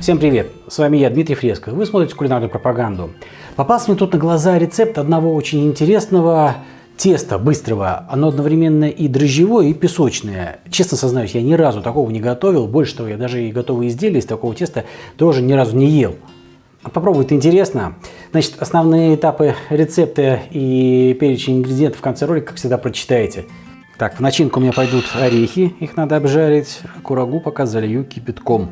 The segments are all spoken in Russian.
Всем привет! С вами я, Дмитрий Фреско. Вы смотрите кулинарную пропаганду. Попался мне тут на глаза рецепт одного очень интересного теста быстрого. Оно одновременно и дрожжевое, и песочное. Честно сознаюсь, я ни разу такого не готовил. Больше того, я даже и готовые изделия из такого теста тоже ни разу не ел. Попробуй, это интересно. Значит, основные этапы рецепта и перечень ингредиентов в конце ролика, как всегда, прочитаете. Так, в начинку у меня пойдут орехи, их надо обжарить. Курагу пока залью кипятком.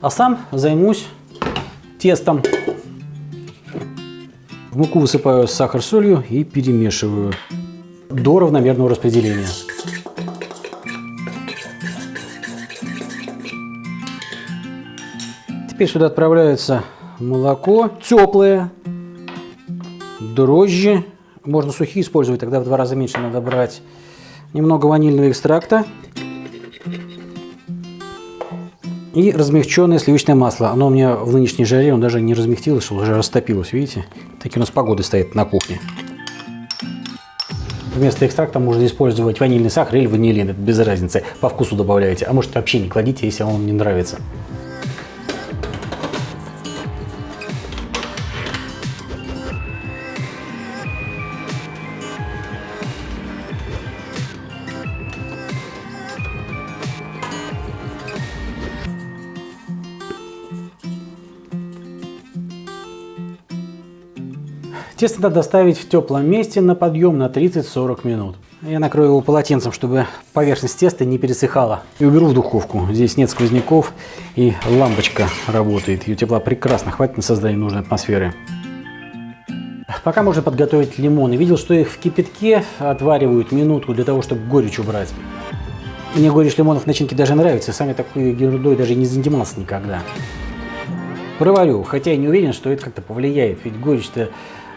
А сам займусь тестом. В муку высыпаю сахар, солью и перемешиваю до равномерного распределения. Теперь сюда отправляется молоко теплое, дрожжи. Можно сухие использовать, тогда в два раза меньше надо брать. Немного ванильного экстракта. И размягченное сливочное масло. Оно у меня в нынешней жаре, он даже не размягчилось, уже растопилось, видите? Такие у нас погоды стоят на кухне. Вместо экстракта можно использовать ванильный сахар или ванилин, это без разницы. По вкусу добавляете. А может вообще не кладите, если вам не нравится. Тесто надо оставить в теплом месте на подъем на 30-40 минут. Я накрою его полотенцем, чтобы поверхность теста не пересыхала. И уберу в духовку. Здесь нет сквозняков и лампочка работает. Ее тепла прекрасно хватит на создание нужной атмосферы. Пока можно подготовить лимоны. Видел, что их в кипятке отваривают минутку для того, чтобы горечь убрать. Мне горечь лимонов начинки даже нравится. Сами такой ерундой даже не занимался никогда. Проварю, хотя я не уверен, что это как-то повлияет. Ведь горечь-то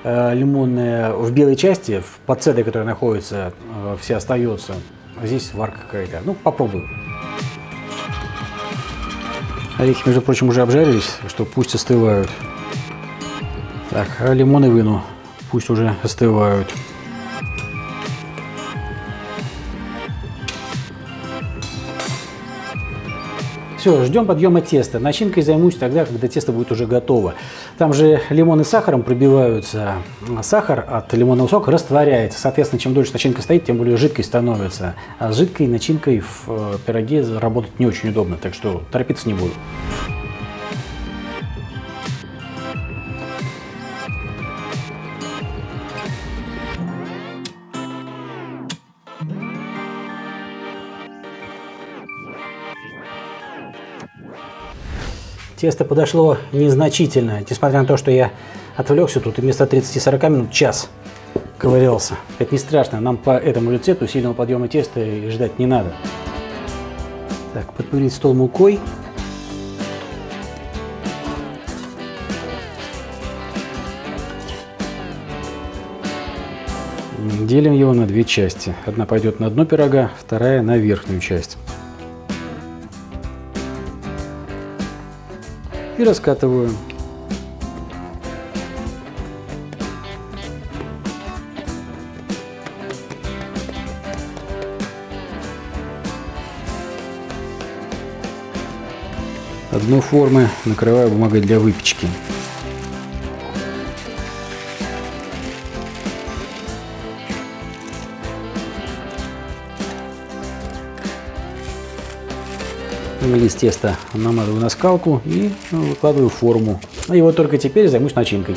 лимонная в белой части, в подседе, которая находится, э, вся остается. Здесь варка какая-то. Ну, попробую. Орехи, между прочим, уже обжарились, что пусть остывают. Так, лимоны выну, пусть уже остывают. Все, ждем подъема теста. Начинкой займусь тогда, когда тесто будет уже готово. Там же лимон и сахаром пробиваются. Сахар от лимонного сока растворяется. Соответственно, чем дольше начинка стоит, тем более жидкой становится. А с жидкой начинкой в э, пироге работать не очень удобно, так что торопиться не буду. Тесто подошло незначительно, несмотря на то, что я отвлекся тут и вместо 30-40 минут час ковырялся. Это не страшно, нам по этому рецепту сильного подъема теста ждать не надо. Так, подпылить стол мукой. Делим его на две части. Одна пойдет на дно пирога, вторая на верхнюю часть. И раскатываю. Одну формы накрываю бумагой для выпечки. Лист теста намазываю на скалку и ну, выкладываю в форму. И вот только теперь займусь начинкой.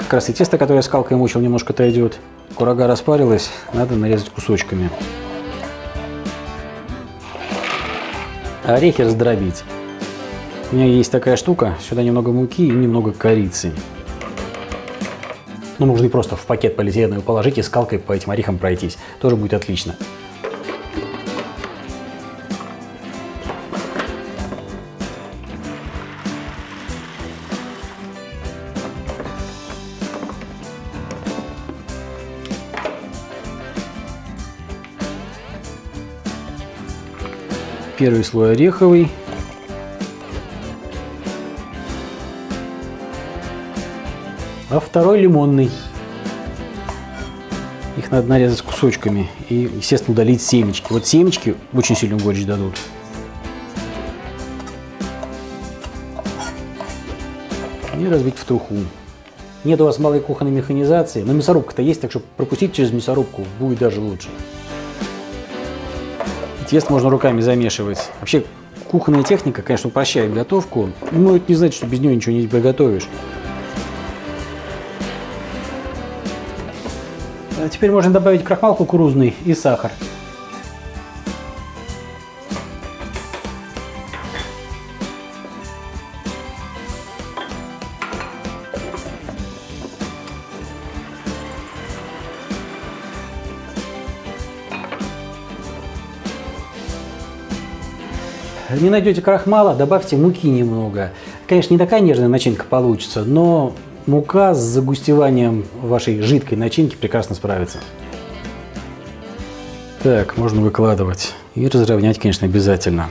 Как раз и тесто, которое я скалкой мучил, немножко отойдет. Курага распарилась, надо нарезать кусочками. Орехи раздробить. У меня есть такая штука, сюда немного муки и немного корицы. Ну, можно и просто в пакет полиэтиленовый положить и скалкой по этим орехам пройтись. Тоже будет отлично. Первый слой ореховый. А второй лимонный. Их надо нарезать кусочками и, естественно, удалить семечки. Вот семечки очень сильную горечь дадут. И разбить в труху. Нет у вас малой кухонной механизации, но мясорубка-то есть, так что пропустить через мясорубку будет даже лучше. Тесто можно руками замешивать. Вообще, кухонная техника, конечно, упрощает готовку, но это не значит, что без нее ничего не приготовишь. А теперь можно добавить крахмал кукурузный и сахар. Не найдете крахмала, добавьте муки немного. Конечно, не такая нежная начинка получится, но мука с загустеванием вашей жидкой начинки прекрасно справится. Так, можно выкладывать. И разровнять, конечно, обязательно.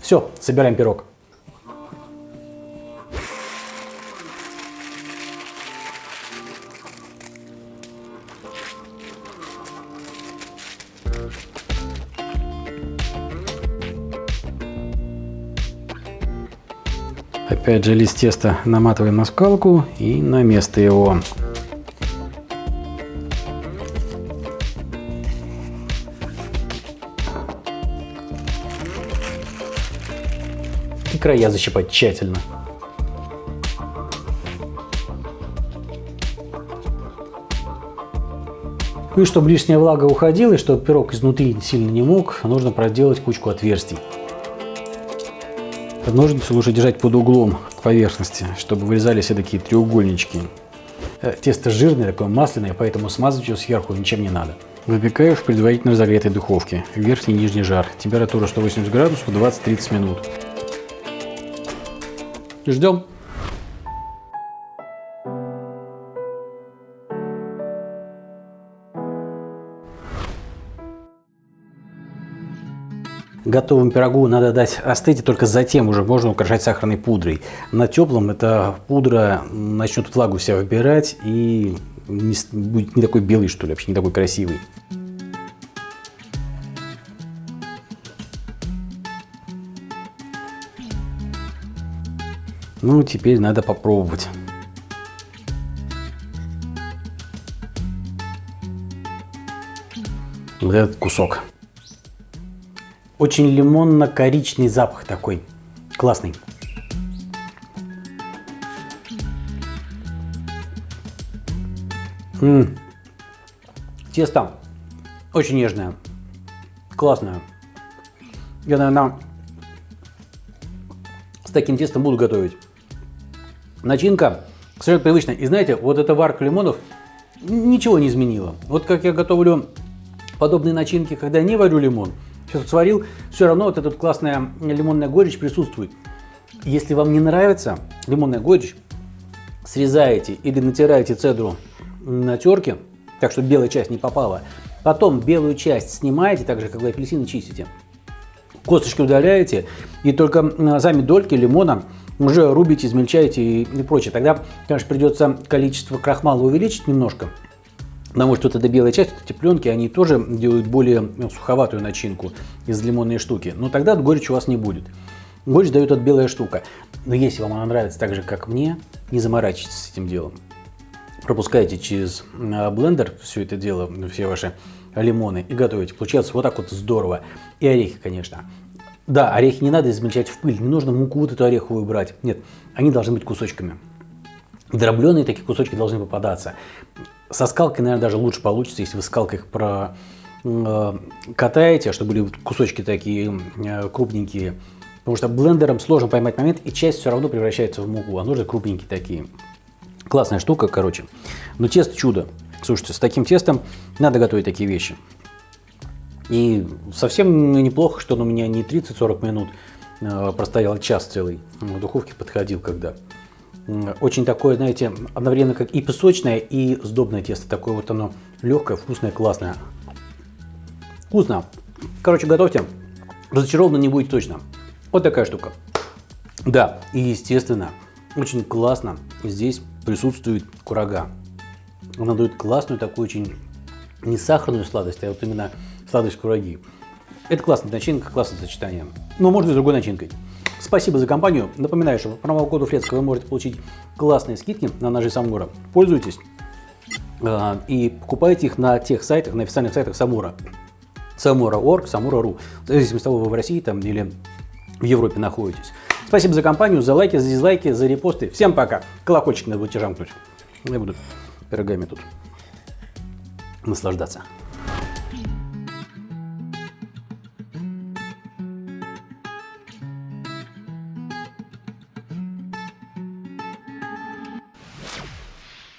Все, собираем пирог. Опять же лист теста наматываем на скалку и на место его. И края защипать тщательно. Ну и чтобы лишняя влага уходила, и чтобы пирог изнутри сильно не мог, нужно проделать кучку отверстий. Ножницы лучше держать под углом к поверхности, чтобы вырезали все такие треугольнички. Э, тесто жирное, такое масляное, поэтому смазывать его сверху ничем не надо. Выпекаю в предварительно разогретой духовке. Верхний и нижний жар. Температура 180 градусов 20-30 минут. Ждем. Готовому пирогу надо дать остыть, и только затем уже можно украшать сахарной пудрой. На теплом эта пудра начнет влагу вся выбирать и не, будет не такой белый, что ли, вообще не такой красивый. Ну, теперь надо попробовать. Вот этот кусок. Очень лимонно-коричный запах такой. Классный. М -м. Тесто очень нежное, классное. Я, наверное, с таким тестом буду готовить. Начинка совершенно привычная. И знаете, вот эта варка лимонов ничего не изменила. Вот как я готовлю подобные начинки, когда не варю лимон, сейчас вот сварил, все равно вот эта классная лимонная горечь присутствует. Если вам не нравится лимонная горечь, срезаете или натираете цедру на терке, так что белая часть не попала. Потом белую часть снимаете, так же, как вы апельсины чистите. Косточки удаляете, и только сами дольки лимона уже рубите, измельчаете и, и прочее. Тогда, конечно, придется количество крахмала увеличить немножко, Потому что вот эта белая часть, эти пленки, они тоже делают более суховатую начинку из лимонной штуки. Но тогда горечь у вас не будет. Горечь дает от белая штука. Но если вам она нравится так же, как мне, не заморачивайтесь с этим делом. Пропускайте через а, блендер все это дело, все ваши лимоны и готовите. Получается вот так вот здорово. И орехи, конечно. Да, орехи не надо измельчать в пыль, не нужно муку вот эту ореховую брать. Нет, они должны быть кусочками. Дробленые такие кусочки должны попадаться. Со скалкой, наверное, даже лучше получится, если вы скалкой их про э, катаете, чтобы были кусочки такие э, крупненькие. Потому что блендером сложно поймать момент, и часть все равно превращается в муку, а нужны крупненькие такие. Классная штука, короче. Но тесто чудо. Слушайте, с таким тестом надо готовить такие вещи. И совсем неплохо, что он у меня не 30-40 минут э, простоял, час целый. В духовке подходил когда очень такое, знаете, одновременно как и песочное, и сдобное тесто. Такое вот оно легкое, вкусное, классное. Вкусно. Короче, готовьте. Разочарованы не будет точно. Вот такая штука. Да, и естественно, очень классно здесь присутствует курага. Она дает классную такую очень не сахарную сладость, а вот именно сладость кураги. Это классная начинка, классное сочетание. Но может быть с другой начинкой. Спасибо за компанию. Напоминаю, что по промокоду Фрецка вы можете получить классные скидки на ножи Самура. Пользуйтесь а, и покупайте их на тех сайтах, на официальных сайтах Самура. Самура.орг, Самура.ру. В зависимости от того, вы в России там или в Европе находитесь. Спасибо за компанию, за лайки, за дизлайки, за репосты. Всем пока. Колокольчик надо будет жамкнуть. Я буду пирогами тут наслаждаться.